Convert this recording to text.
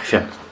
行。